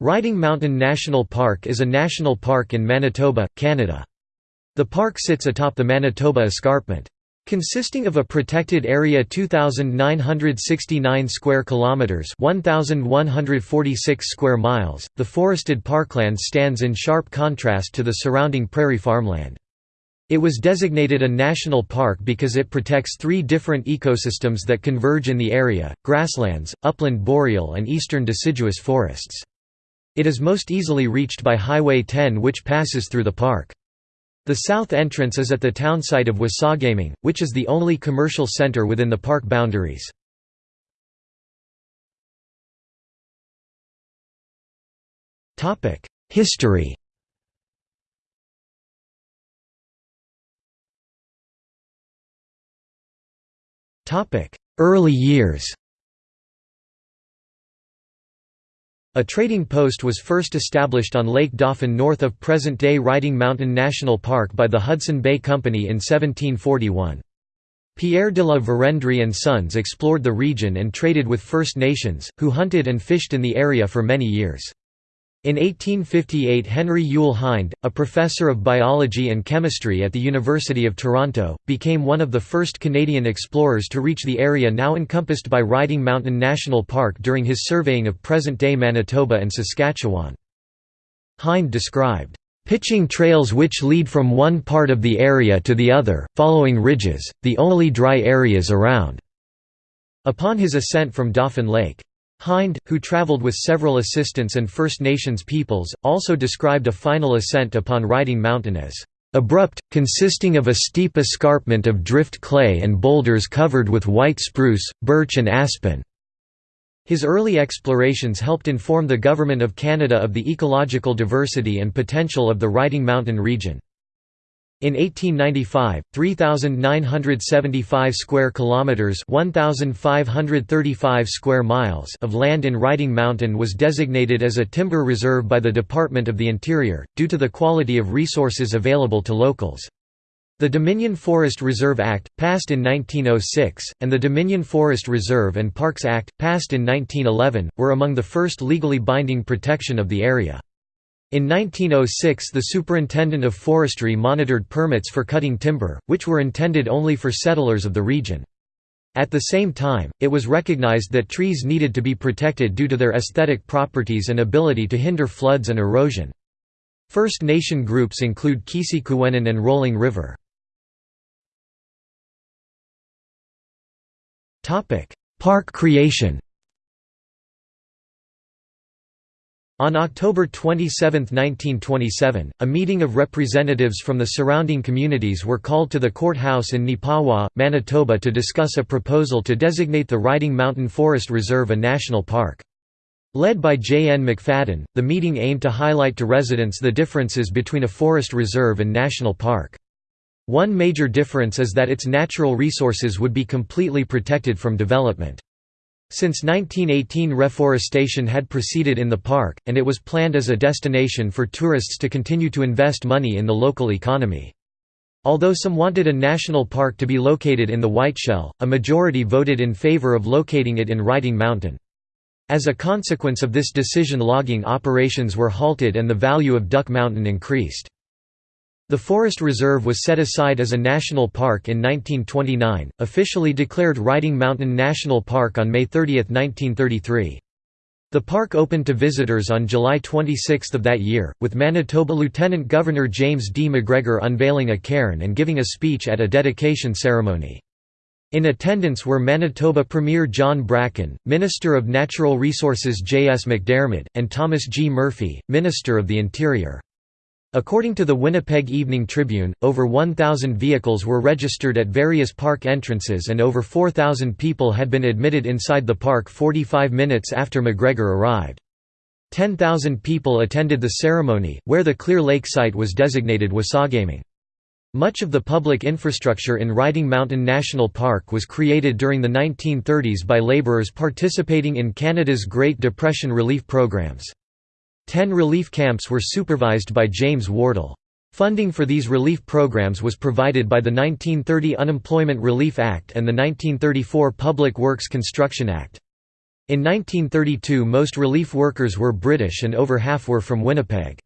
Riding Mountain National Park is a national park in Manitoba, Canada. The park sits atop the Manitoba Escarpment. Consisting of a protected area 2969 square kilometers, 1146 square miles, the forested parkland stands in sharp contrast to the surrounding prairie farmland. It was designated a national park because it protects three different ecosystems that converge in the area: grasslands, upland boreal and eastern deciduous forests. It is most easily reached by Highway 10 which passes through the park. The south entrance is at the townsite of Wasagaming, which is the only commercial center within the park boundaries. History Early years A trading post was first established on Lake Dauphin north of present-day Riding Mountain National Park by the Hudson Bay Company in 1741. Pierre de la Vérendrye and Sons explored the region and traded with First Nations, who hunted and fished in the area for many years. In 1858 Henry Youle Hind, a professor of biology and chemistry at the University of Toronto, became one of the first Canadian explorers to reach the area now encompassed by Riding Mountain National Park during his surveying of present-day Manitoba and Saskatchewan. Hind described, "...pitching trails which lead from one part of the area to the other, following ridges, the only dry areas around." Upon his ascent from Dauphin Lake. Hind, who traveled with several assistants and First Nations peoples, also described a final ascent upon Riding Mountain as abrupt, consisting of a steep escarpment of drift clay and boulders covered with white spruce, birch and aspen." His early explorations helped inform the Government of Canada of the ecological diversity and potential of the Riding Mountain region. In 1895, 3975 square kilometers, 1535 square miles of land in Riding Mountain was designated as a timber reserve by the Department of the Interior due to the quality of resources available to locals. The Dominion Forest Reserve Act, passed in 1906, and the Dominion Forest Reserve and Parks Act, passed in 1911, were among the first legally binding protection of the area. In 1906 the Superintendent of Forestry monitored permits for cutting timber, which were intended only for settlers of the region. At the same time, it was recognized that trees needed to be protected due to their aesthetic properties and ability to hinder floods and erosion. First Nation groups include Kisi and Rolling River. Park creation On October 27, 1927, a meeting of representatives from the surrounding communities were called to the courthouse in Neepawa, Manitoba to discuss a proposal to designate the Riding Mountain Forest Reserve a national park. Led by J. N. McFadden, the meeting aimed to highlight to residents the differences between a forest reserve and national park. One major difference is that its natural resources would be completely protected from development. Since 1918 reforestation had proceeded in the park, and it was planned as a destination for tourists to continue to invest money in the local economy. Although some wanted a national park to be located in the Whiteshell, a majority voted in favor of locating it in Riding Mountain. As a consequence of this decision logging operations were halted and the value of Duck Mountain increased. The forest reserve was set aside as a national park in 1929, officially declared Riding Mountain National Park on May 30, 1933. The park opened to visitors on July 26 of that year, with Manitoba Lieutenant Governor James D. McGregor unveiling a cairn and giving a speech at a dedication ceremony. In attendance were Manitoba Premier John Bracken, Minister of Natural Resources J. S. McDermott, and Thomas G. Murphy, Minister of the Interior. According to the Winnipeg Evening Tribune, over 1,000 vehicles were registered at various park entrances and over 4,000 people had been admitted inside the park 45 minutes after McGregor arrived. 10,000 people attended the ceremony, where the Clear Lake site was designated Wasagaming. Much of the public infrastructure in Riding Mountain National Park was created during the 1930s by labourers participating in Canada's Great Depression relief programs. Ten relief camps were supervised by James Wardle. Funding for these relief programs was provided by the 1930 Unemployment Relief Act and the 1934 Public Works Construction Act. In 1932 most relief workers were British and over half were from Winnipeg.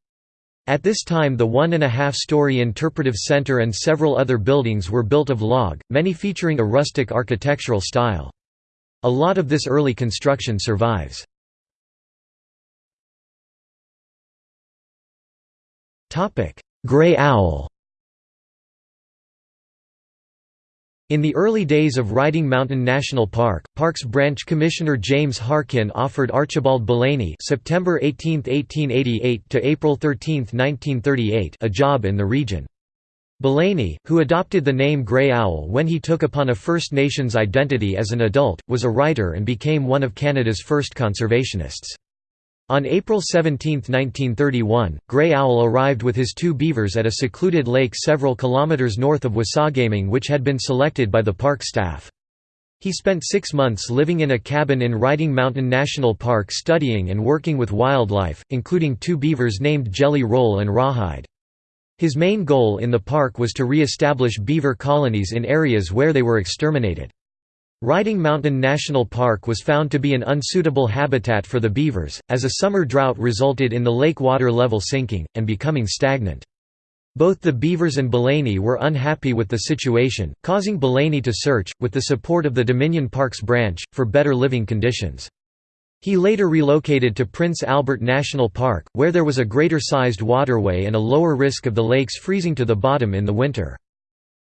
At this time the one-and-a-half-story interpretive centre and several other buildings were built of log, many featuring a rustic architectural style. A lot of this early construction survives. Grey owl In the early days of Riding Mountain National Park, Parks Branch Commissioner James Harkin offered Archibald Belaney September 18, 1888 to April 13, 1938 a job in the region. Belaney, who adopted the name Grey Owl when he took upon a First Nations identity as an adult, was a writer and became one of Canada's first conservationists. On April 17, 1931, Grey Owl arrived with his two beavers at a secluded lake several kilometres north of Wasagaming which had been selected by the park staff. He spent six months living in a cabin in Riding Mountain National Park studying and working with wildlife, including two beavers named Jelly Roll and Rawhide. His main goal in the park was to re-establish beaver colonies in areas where they were exterminated. Riding Mountain National Park was found to be an unsuitable habitat for the beavers, as a summer drought resulted in the lake water level sinking, and becoming stagnant. Both the Beavers and Belaney were unhappy with the situation, causing Belaney to search, with the support of the Dominion Parks branch, for better living conditions. He later relocated to Prince Albert National Park, where there was a greater-sized waterway and a lower risk of the lakes freezing to the bottom in the winter.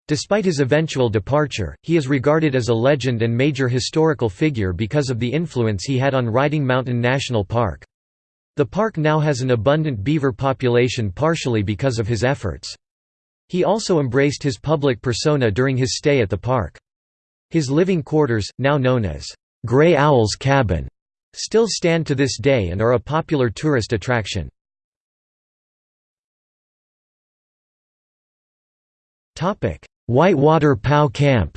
Despite his eventual departure, he is regarded as a legend and major historical figure because of the influence he had on Riding Mountain National Park. The park now has an abundant beaver population partially because of his efforts. He also embraced his public persona during his stay at the park. His living quarters, now known as Grey Owl's Cabin, still stand to this day and are a popular tourist attraction. Whitewater POW Camp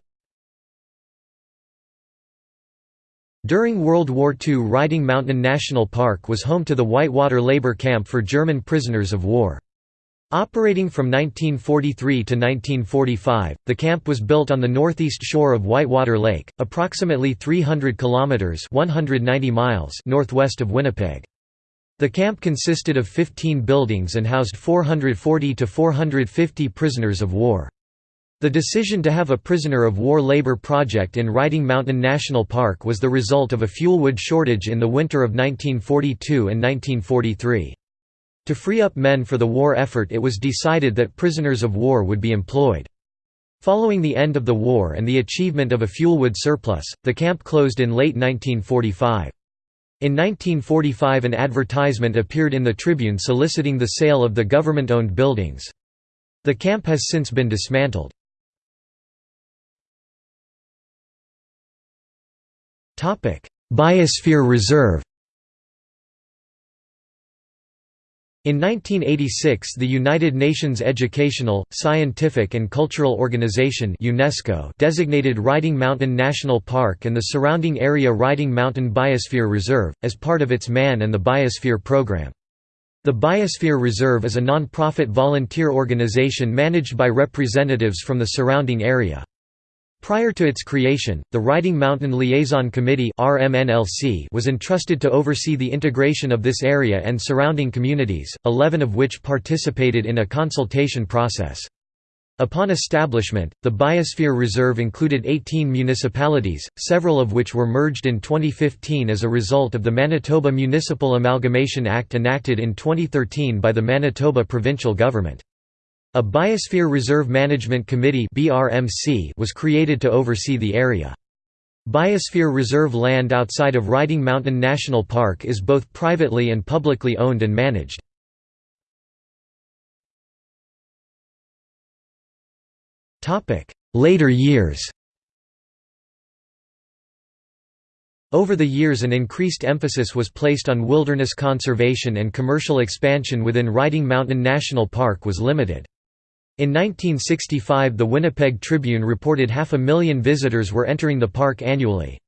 During World War II Riding Mountain National Park was home to the Whitewater Labor Camp for German prisoners of war. Operating from 1943 to 1945, the camp was built on the northeast shore of Whitewater Lake, approximately 300 kilometers (190 miles) northwest of Winnipeg. The camp consisted of 15 buildings and housed 440 to 450 prisoners of war. The decision to have a prisoner of war labor project in Riding Mountain National Park was the result of a fuelwood shortage in the winter of 1942 and 1943. To free up men for the war effort it was decided that prisoners of war would be employed. Following the end of the war and the achievement of a fuelwood surplus, the camp closed in late 1945. In 1945 an advertisement appeared in the Tribune soliciting the sale of the government-owned buildings. The camp has since been dismantled. Biosphere Reserve In 1986 the United Nations Educational, Scientific and Cultural Organization UNESCO designated Riding Mountain National Park and the surrounding area Riding Mountain Biosphere Reserve, as part of its Man and the Biosphere program. The Biosphere Reserve is a non-profit volunteer organization managed by representatives from the surrounding area. Prior to its creation, the Riding Mountain Liaison Committee was entrusted to oversee the integration of this area and surrounding communities, 11 of which participated in a consultation process. Upon establishment, the Biosphere Reserve included 18 municipalities, several of which were merged in 2015 as a result of the Manitoba Municipal Amalgamation Act enacted in 2013 by the Manitoba provincial government. A Biosphere Reserve Management Committee was created to oversee the area. Biosphere Reserve land outside of Riding Mountain National Park is both privately and publicly owned and managed. Later years Over the years an increased emphasis was placed on wilderness conservation and commercial expansion within Riding Mountain National Park was limited. In 1965 the Winnipeg Tribune reported half a million visitors were entering the park annually.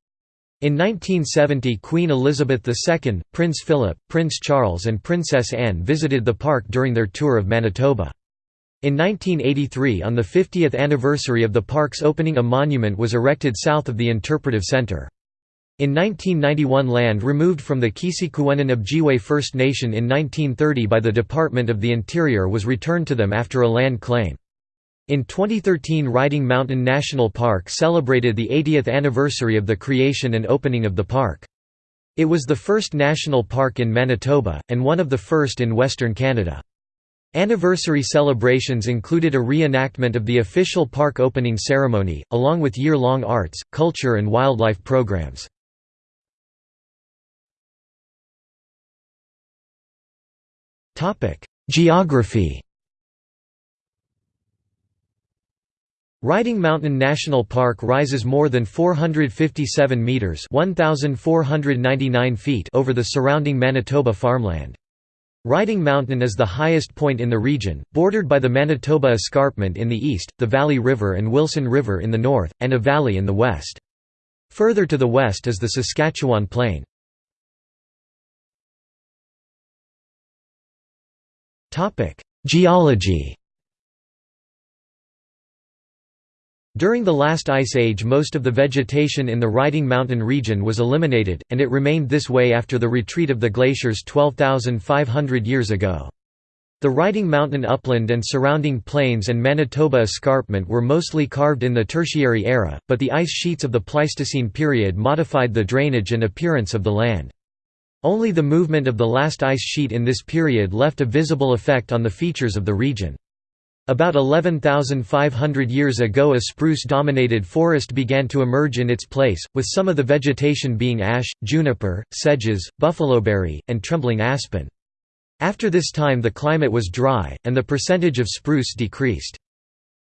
In 1970 Queen Elizabeth II, Prince Philip, Prince Charles and Princess Anne visited the park during their tour of Manitoba. In 1983 on the 50th anniversary of the park's opening a monument was erected south of the Interpretive Centre. In 1991 land removed from the Keeseekoowenin Ojibway First Nation in 1930 by the Department of the Interior was returned to them after a land claim. In 2013 Riding Mountain National Park celebrated the 80th anniversary of the creation and opening of the park. It was the first national park in Manitoba, and one of the first in Western Canada. Anniversary celebrations included a reenactment of the official park opening ceremony, along with year-long arts, culture and wildlife programs. Geography Riding Mountain National Park rises more than 457 meters (1499 feet) over the surrounding Manitoba farmland. Riding Mountain is the highest point in the region, bordered by the Manitoba Escarpment in the east, the Valley River and Wilson River in the north, and a valley in the west. Further to the west is the Saskatchewan Plain. Geology During the last ice age most of the vegetation in the Riding Mountain region was eliminated, and it remained this way after the retreat of the glaciers 12,500 years ago. The Riding Mountain upland and surrounding plains and Manitoba escarpment were mostly carved in the Tertiary era, but the ice sheets of the Pleistocene period modified the drainage and appearance of the land. Only the movement of the last ice sheet in this period left a visible effect on the features of the region. About 11,500 years ago a spruce-dominated forest began to emerge in its place, with some of the vegetation being ash, juniper, sedges, buffaloberry, and trembling aspen. After this time the climate was dry, and the percentage of spruce decreased.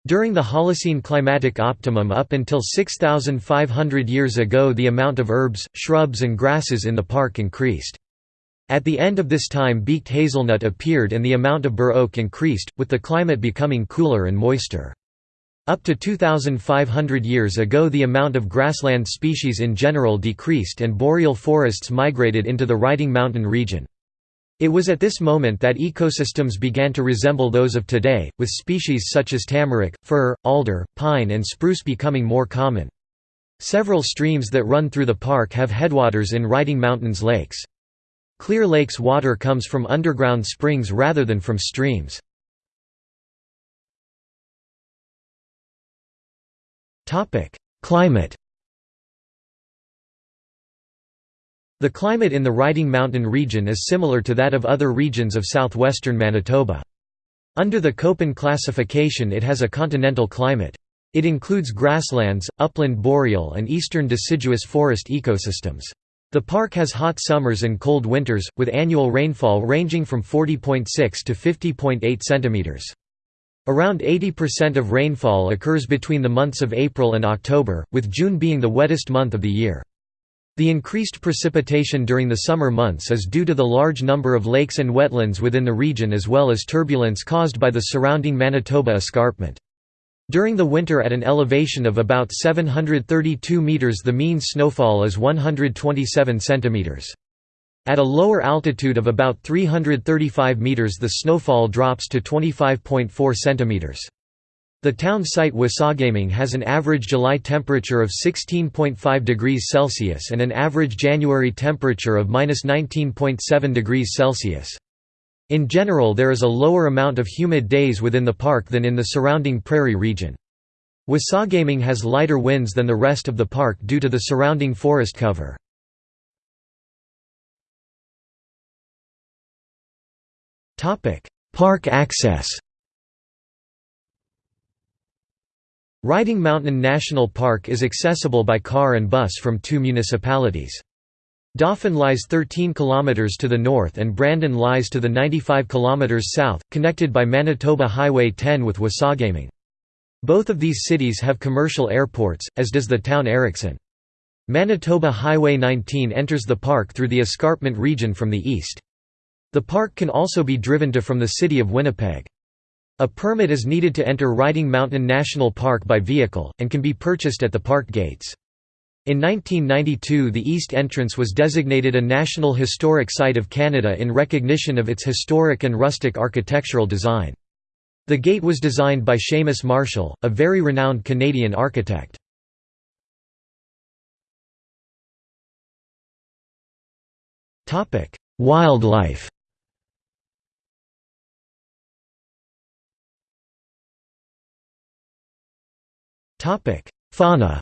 During the Holocene climatic optimum up until 6,500 years ago the amount of herbs, shrubs and grasses in the park increased. At the end of this time beaked hazelnut appeared and the amount of bur oak increased, with the climate becoming cooler and moister. Up to 2,500 years ago the amount of grassland species in general decreased and boreal forests migrated into the Riding Mountain region. It was at this moment that ecosystems began to resemble those of today, with species such as tamarack, fir, alder, pine and spruce becoming more common. Several streams that run through the park have headwaters in Riding Mountains lakes. Clear Lake's water comes from underground springs rather than from streams. Climate The climate in the Riding Mountain region is similar to that of other regions of southwestern Manitoba. Under the Köppen classification it has a continental climate. It includes grasslands, upland boreal and eastern deciduous forest ecosystems. The park has hot summers and cold winters, with annual rainfall ranging from 40.6 to 50.8 centimeters. Around 80% of rainfall occurs between the months of April and October, with June being the wettest month of the year. The increased precipitation during the summer months is due to the large number of lakes and wetlands within the region as well as turbulence caused by the surrounding Manitoba escarpment. During the winter at an elevation of about 732 meters the mean snowfall is 127 centimeters. At a lower altitude of about 335 meters the snowfall drops to 25.4 centimeters. The town site Wasagaming has an average July temperature of 16.5 degrees Celsius and an average January temperature of -19.7 degrees Celsius. In general there is a lower amount of humid days within the park than in the surrounding prairie region. Wasagaming has lighter winds than the rest of the park due to the surrounding forest cover. Park access Riding Mountain National Park is accessible by car and bus from two municipalities. Dauphin lies 13 km to the north and Brandon lies to the 95 km south, connected by Manitoba Highway 10 with Wasagaming. Both of these cities have commercial airports, as does the town Erickson. Manitoba Highway 19 enters the park through the escarpment region from the east. The park can also be driven to from the city of Winnipeg. A permit is needed to enter Riding Mountain National Park by vehicle, and can be purchased at the park gates. In 1992 the east entrance was designated a National Historic Site of Canada in recognition of its historic and rustic architectural design. The gate was designed by Seamus Marshall, a very renowned Canadian architect. Wildlife Fauna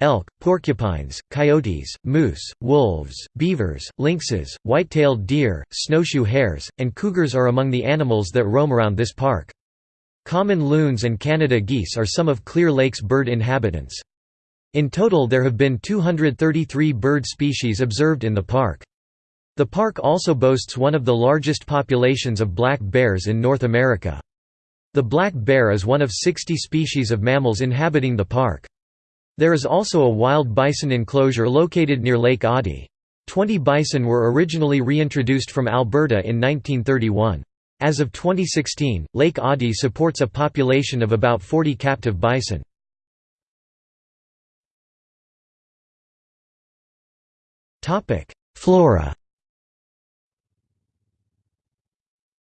Elk, porcupines, coyotes, moose, wolves, beavers, lynxes, white-tailed deer, snowshoe hares, and cougars are among the animals that roam around this park. Common loons and Canada geese are some of Clear Lake's bird inhabitants. In total there have been 233 bird species observed in the park. The park also boasts one of the largest populations of black bears in North America. The black bear is one of 60 species of mammals inhabiting the park. There is also a wild bison enclosure located near Lake Audy. Twenty bison were originally reintroduced from Alberta in 1931. As of 2016, Lake Audy supports a population of about 40 captive bison. Flora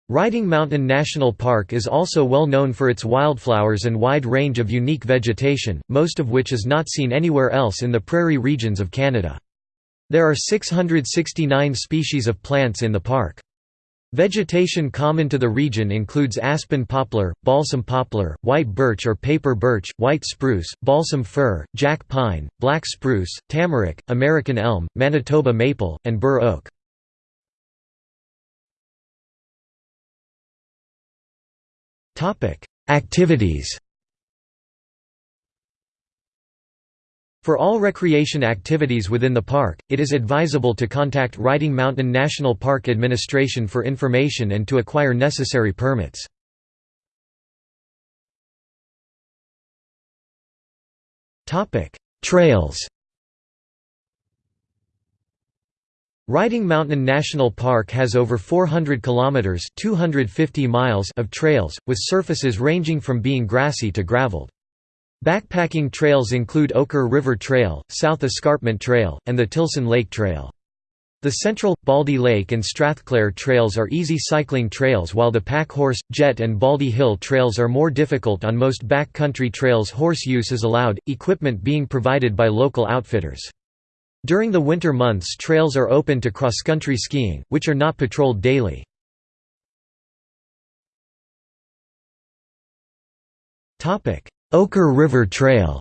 Riding Mountain National Park is also well known for its wildflowers and wide range of unique vegetation, most of which is not seen anywhere else in the prairie regions of Canada. There are 669 species of plants in the park. Vegetation common to the region includes aspen poplar, balsam poplar, white birch or paper birch, white spruce, balsam fir, jack pine, black spruce, tamarack, American elm, Manitoba maple, and bur oak. Activities For all recreation activities within the park, it is advisable to contact Riding Mountain National Park Administration for information and to acquire necessary permits. Trails Riding Mountain National Park has over 400 kilometers (250 miles) of trails with surfaces ranging from being grassy to graveled. Backpacking trails include Ochre River Trail, South Escarpment Trail, and the Tilson Lake Trail. The Central, Baldy Lake and Strathclair trails are easy cycling trails while the Packhorse, Jet and Baldy Hill trails are more difficult on most backcountry trails horse use is allowed, equipment being provided by local outfitters. During the winter months trails are open to cross-country skiing, which are not patrolled daily. Ochre River Trail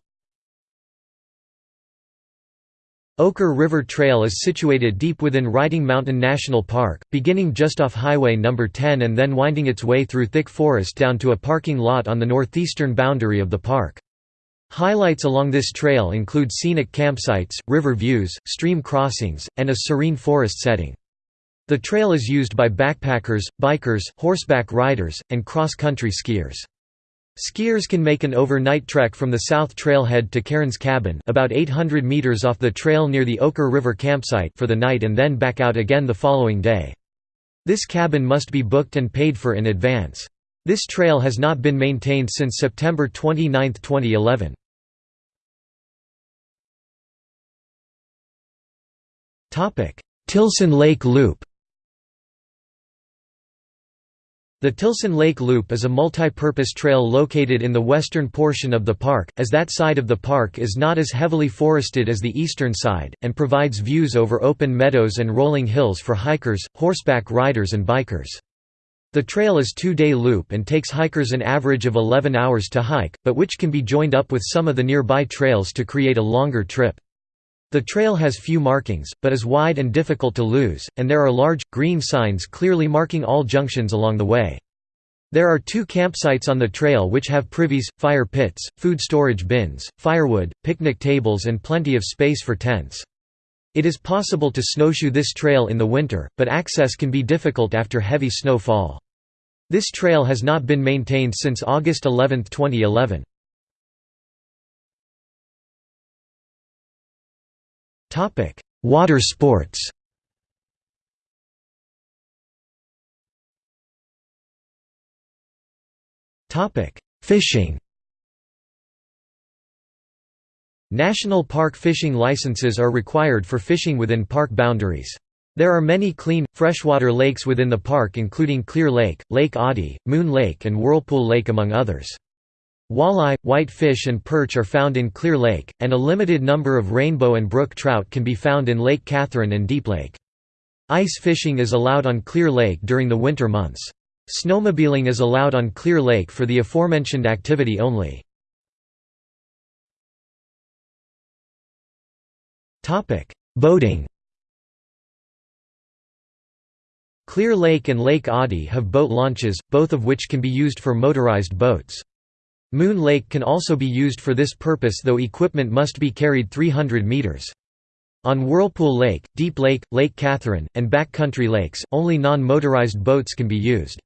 Ochre River Trail is situated deep within Riding Mountain National Park, beginning just off Highway No. 10 and then winding its way through thick forest down to a parking lot on the northeastern boundary of the park. Highlights along this trail include scenic campsites, river views, stream crossings, and a serene forest setting. The trail is used by backpackers, bikers, horseback riders, and cross-country skiers. Skiers can make an overnight trek from the south trailhead to Cairns Cabin about 800 meters off the trail near the Ochre River campsite for the night and then back out again the following day. This cabin must be booked and paid for in advance. This trail has not been maintained since September 29, 2011. Tilson Lake Loop The Tilson Lake Loop is a multi-purpose trail located in the western portion of the park, as that side of the park is not as heavily forested as the eastern side, and provides views over open meadows and rolling hills for hikers, horseback riders and bikers. The trail is two-day loop and takes hikers an average of 11 hours to hike, but which can be joined up with some of the nearby trails to create a longer trip. The trail has few markings, but is wide and difficult to lose, and there are large, green signs clearly marking all junctions along the way. There are two campsites on the trail which have privies, fire pits, food storage bins, firewood, picnic tables and plenty of space for tents. It is possible to snowshoe this trail in the winter, but access can be difficult after heavy snowfall. This trail has not been maintained since August 11, 2011. Water sports Topic: Fishing National park fishing licenses are required for fishing within park boundaries. There are many clean, freshwater lakes within the park including Clear Lake, Lake Audy, Moon Lake and Whirlpool Lake among others. Walleye, whitefish and perch are found in Clear Lake, and a limited number of rainbow and brook trout can be found in Lake Catherine and Deep Lake. Ice fishing is allowed on Clear Lake during the winter months. Snowmobiling is allowed on Clear Lake for the aforementioned activity only. Boating Clear Lake and Lake Audy have boat launches, both of which can be used for motorized boats. Moon Lake can also be used for this purpose though equipment must be carried 300 meters. On Whirlpool Lake, Deep Lake, Lake Catherine, and Backcountry Lakes, only non-motorized boats can be used.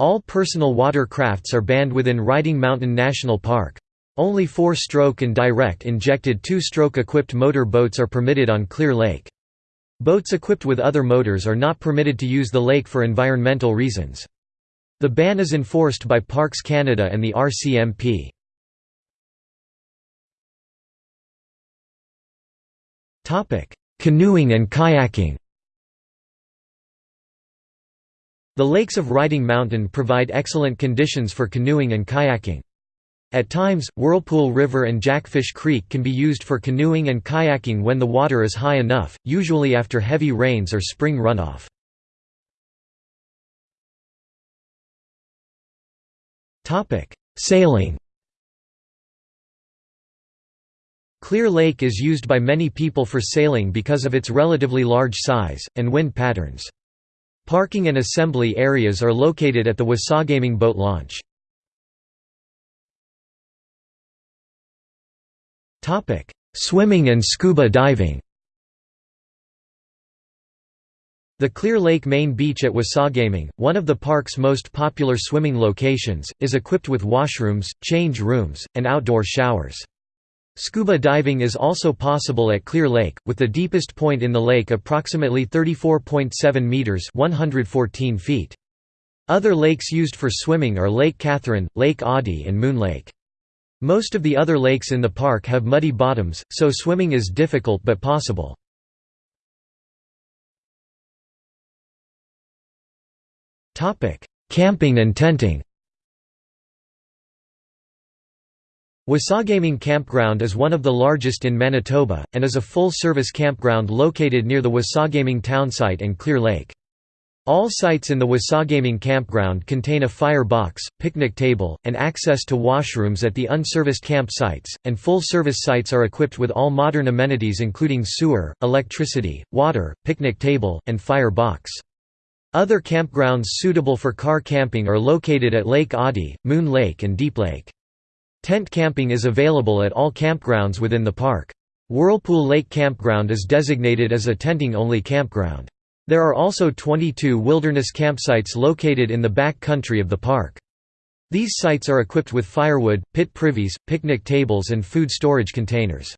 All personal water crafts are banned within Riding Mountain National Park. Only four-stroke and direct injected two-stroke equipped motor boats are permitted on Clear Lake. Boats equipped with other motors are not permitted to use the lake for environmental reasons. The ban is enforced by Parks Canada and the RCMP. Canoeing and kayaking The lakes of Riding Mountain provide excellent conditions for canoeing and kayaking. At times, Whirlpool River and Jackfish Creek can be used for canoeing and kayaking when the water is high enough, usually after heavy rains or spring runoff. Sailing Clear Lake is used by many people for sailing because of its relatively large size, and wind patterns. Parking and assembly areas are located at the Wasagaming boat launch. Topic: Swimming and scuba diving The Clear Lake main beach at Wasagaming, one of the park's most popular swimming locations, is equipped with washrooms, change rooms, and outdoor showers. Scuba diving is also possible at Clear Lake, with the deepest point in the lake approximately 34.7 metres 114 feet. Other lakes used for swimming are Lake Catherine, Lake Audy and Moon Lake. Most of the other lakes in the park have muddy bottoms, so swimming is difficult but possible. Camping and tenting Wasagaming Campground is one of the largest in Manitoba, and is a full-service campground located near the Wasagaming townsite and Clear Lake. All sites in the Wasagaming campground contain a fire box, picnic table, and access to washrooms at the unserviced campsites, and full-service sites are equipped with all modern amenities including sewer, electricity, water, picnic table, and fire box. Other campgrounds suitable for car camping are located at Lake Audy, Moon Lake and Deep Lake. Tent camping is available at all campgrounds within the park. Whirlpool Lake Campground is designated as a tenting-only campground. There are also 22 wilderness campsites located in the back country of the park. These sites are equipped with firewood, pit privies, picnic tables and food storage containers.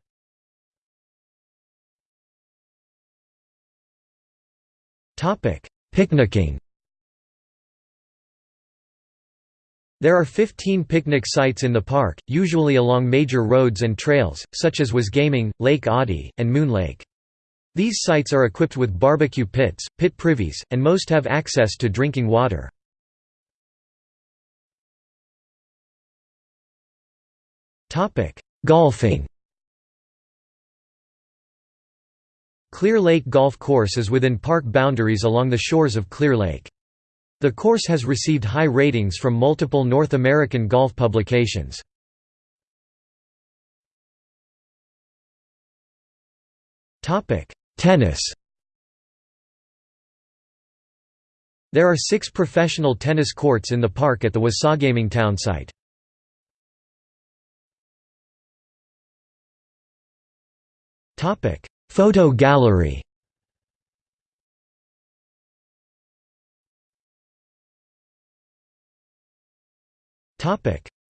Picnicking There are 15 picnic sites in the park, usually along major roads and trails, such as Wasagaming, Lake Audy, and Moon Lake. These sites are equipped with barbecue pits, pit privies, and most have access to drinking water. Golfing Clear Lake Golf Course is within park boundaries along the shores of Clear Lake. The course has received high ratings from multiple North American golf publications. Tennis There are six professional tennis courts in the park at the Wasagaming town site. Photo gallery.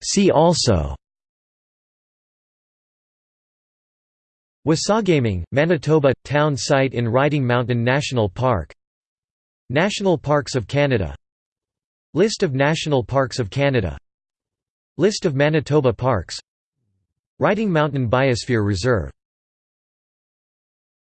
See also. Wasagaming, Manitoba – Town site in Riding Mountain National Park. National Parks of Canada. List of National Parks of Canada. List of Manitoba parks. Riding Mountain Biosphere Reserve